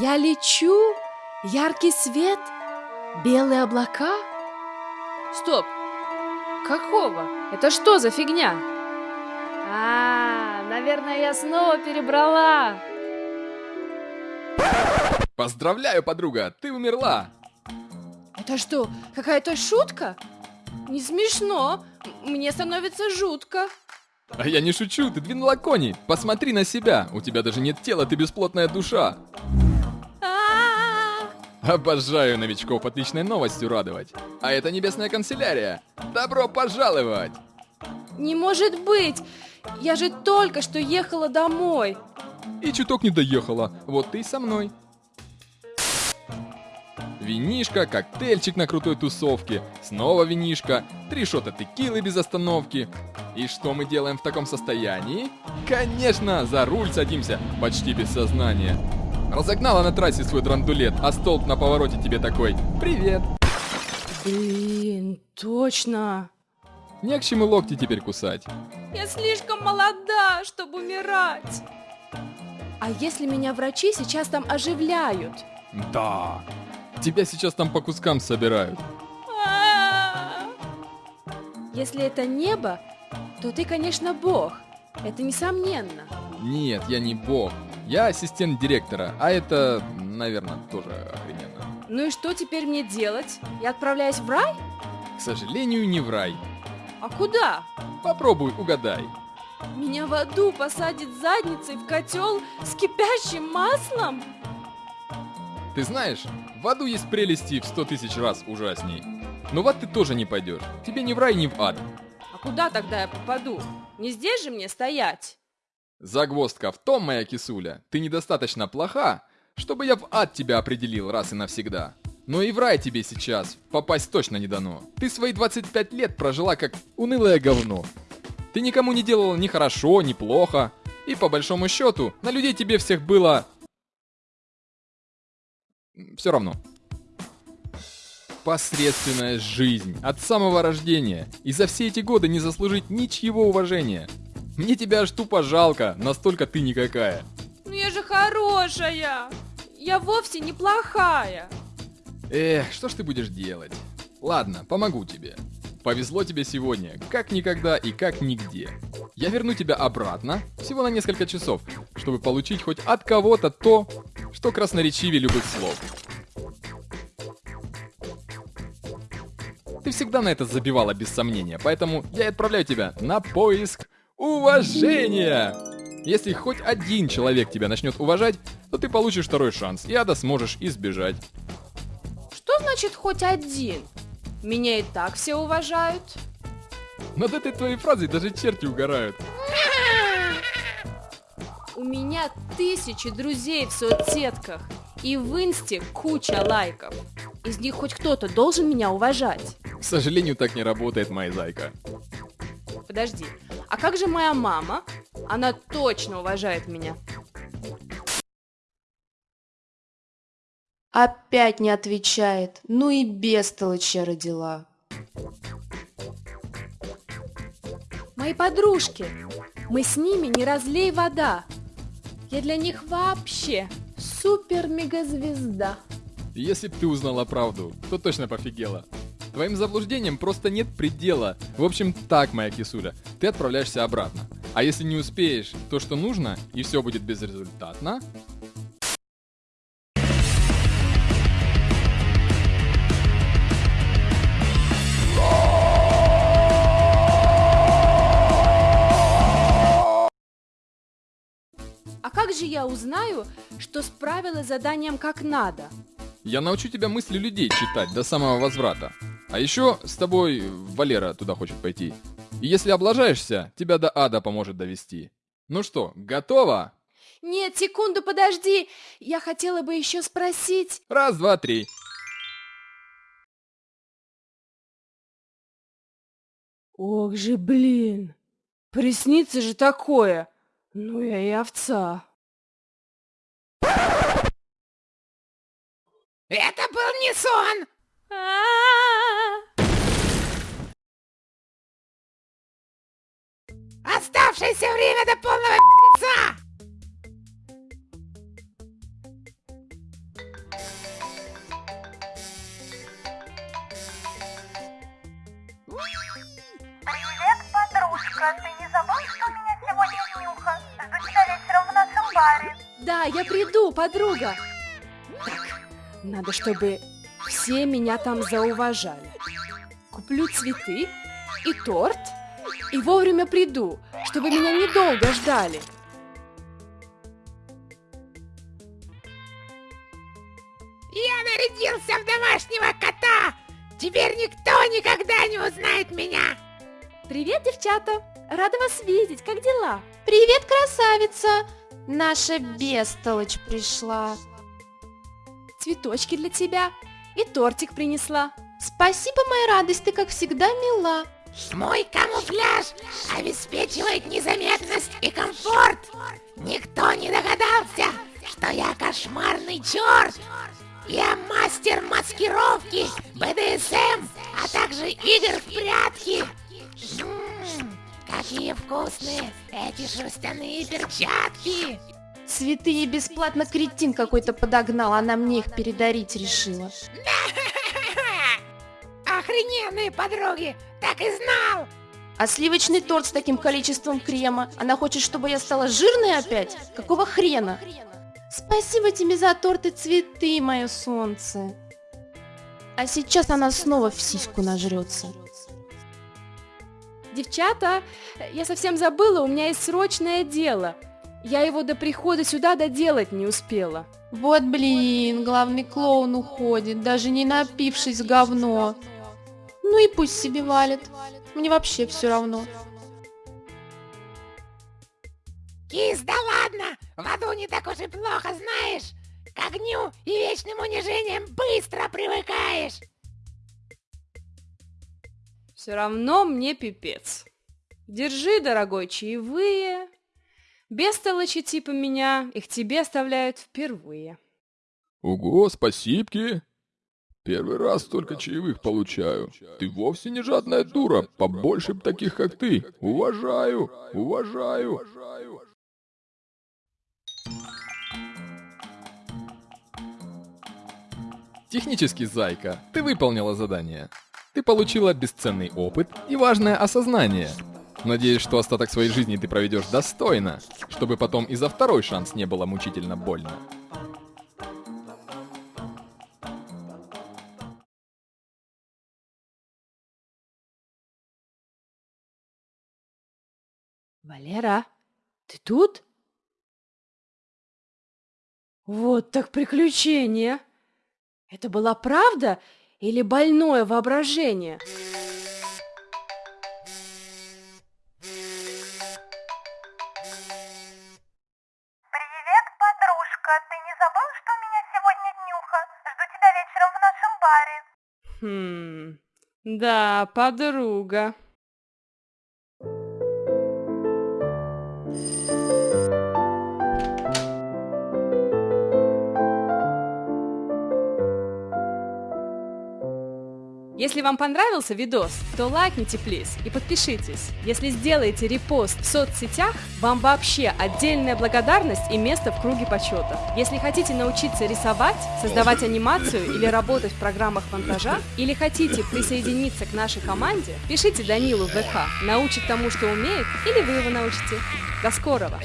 Я лечу, яркий свет, белые облака. Стоп! Какого? Это что за фигня? А, наверное, я снова перебрала. Поздравляю, подруга, ты умерла. Это что, какая-то шутка? Не смешно. Мне становится жутко. А я не шучу, ты двинула кони. Посмотри на себя. У тебя даже нет тела, ты бесплотная душа. Обожаю новичков отличной новостью радовать. А это небесная канцелярия. Добро пожаловать! Не может быть! Я же только что ехала домой. И чуток не доехала. Вот ты со мной. Винишка, коктейльчик на крутой тусовке, снова винишка, три шота текилы без остановки. И что мы делаем в таком состоянии? Конечно, за руль садимся, почти без сознания. Разогнала на трассе свой драндулет, а столб на повороте тебе такой «Привет!» Блин, точно. Не к чему локти теперь кусать. Я слишком молода, чтобы умирать. А если меня врачи сейчас там оживляют? Да. Тебя сейчас там по кускам собирают. Если это небо, то ты, конечно, бог. Это несомненно. Нет, я не бог. Я ассистент директора, а это, наверное, тоже охрененно. Ну и что теперь мне делать? Я отправляюсь в рай? К сожалению, не в рай. А куда? Попробуй, угадай. Меня в аду посадит задницей в котел с кипящим маслом? Ты знаешь, в аду есть прелести в сто тысяч раз ужасней. Но в ад ты тоже не пойдешь. Тебе ни в рай, ни в ад. А куда тогда я попаду? Не здесь же мне стоять? Загвоздка в том, моя кисуля, ты недостаточно плоха, чтобы я в ад тебя определил раз и навсегда. Но и в рай тебе сейчас попасть точно не дано. Ты свои 25 лет прожила как унылое говно. Ты никому не делала ни хорошо, ни плохо. И по большому счету, на людей тебе всех было... Все равно. Посредственная жизнь от самого рождения. И за все эти годы не заслужить ничьего уважения. Мне тебя аж тупо жалко, настолько ты никакая. Ну я же хорошая. Я вовсе не плохая. Эх, что ж ты будешь делать? Ладно, помогу тебе. Повезло тебе сегодня, как никогда и как нигде. Я верну тебя обратно, всего на несколько часов, чтобы получить хоть от кого-то то, что красноречивее любых слов. Ты всегда на это забивала без сомнения, поэтому я и отправляю тебя на поиск уважения. Если хоть один человек тебя начнет уважать, то ты получишь второй шанс, и ада сможешь избежать. Что значит хоть один? Меня и так все уважают. Над этой твоей фразой даже черти угорают. У меня тысячи друзей в соцсетках. И в инсте куча лайков. Из них хоть кто-то должен меня уважать. К сожалению, так не работает, моя зайка. Подожди, а как же моя мама? Она точно уважает меня. Опять не отвечает. Ну и бестолочь родила. Мои подружки. Мы с ними не разлей вода. Я для них вообще супер-мегазвезда. Если б ты узнала правду, то точно пофигела. Твоим заблуждениям просто нет предела. В общем, так, моя кисуля, ты отправляешься обратно. А если не успеешь то, что нужно, и все будет безрезультатно, А как же я узнаю, что справилась заданием как надо? я научу тебя мысли людей читать до самого возврата. А еще с тобой Валера туда хочет пойти. И если облажаешься, тебя до ада поможет довести. Ну что, готово? Нет, секунду, подожди. Я хотела бы еще спросить. Раз, два, три. Ох же, блин. Приснится же такое. Ну я и овца. Это был не сон! Оставшееся время до полного пи***ца! Привет, подружка. Ты не забыл, что у меня сегодня днюха? Жду тебя вечером в нашем баре. Да, я приду, подруга. Так, надо, чтобы все меня там зауважали. Куплю цветы и торт, и вовремя приду, чтобы меня недолго ждали. Я нарядился в домашнего кота! Теперь никто никогда не узнает меня! Привет, девчата! Рада вас видеть, как дела? Привет, красавица! Наша бестолочь пришла. Цветочки для тебя и тортик принесла. Спасибо, моя радость, ты как всегда мила. Мой камуфляж обеспечивает незаметность и комфорт! Никто не догадался, что я кошмарный черт! Я мастер маскировки, БДСМ, а также игр в прятки! М, какие вкусные эти шерстяные перчатки! Цветы ей бесплатно кретин какой-то подогнал, она мне их передарить решила. Охрененные подруги! Так и знал! А сливочный торт с таким количеством крема? Она хочет, чтобы я стала жирной опять? Какого хрена? Спасибо тебе за торт и цветы, мое солнце. А сейчас она снова в сиську нажрется. Девчата, я совсем забыла, у меня есть срочное дело. Я его до прихода сюда доделать не успела. Вот блин, главный клоун уходит, даже не напившись говно. Ну и пусть себе валит. Мне вообще все равно. Кис, да ладно! В аду не так уж и плохо, знаешь! К огню и вечным унижениям быстро привыкаешь! Все равно мне пипец. Держи, дорогой, чаевые. Бестолочи типа меня их тебе оставляют впервые. Ого, спасибки! Первый раз столько чаевых получаю. Ты вовсе не жадная дура, побольше б таких, как ты. Уважаю, уважаю. Технически, зайка, ты выполнила задание. Ты получила бесценный опыт и важное осознание. Надеюсь, что остаток своей жизни ты проведешь достойно, чтобы потом и за второй шанс не было мучительно больно. Валера, ты тут? Вот так приключение! Это была правда или больное воображение? Привет, подружка. Ты Если вам понравился видос, то лайкните, плиз, и подпишитесь. Если сделаете репост в соцсетях, вам вообще отдельная благодарность и место в круге почета. Если хотите научиться рисовать, создавать анимацию или работать в программах монтажа, или хотите присоединиться к нашей команде, пишите Данилу в ВК, научит тому, что умеет, или вы его научите. До скорого!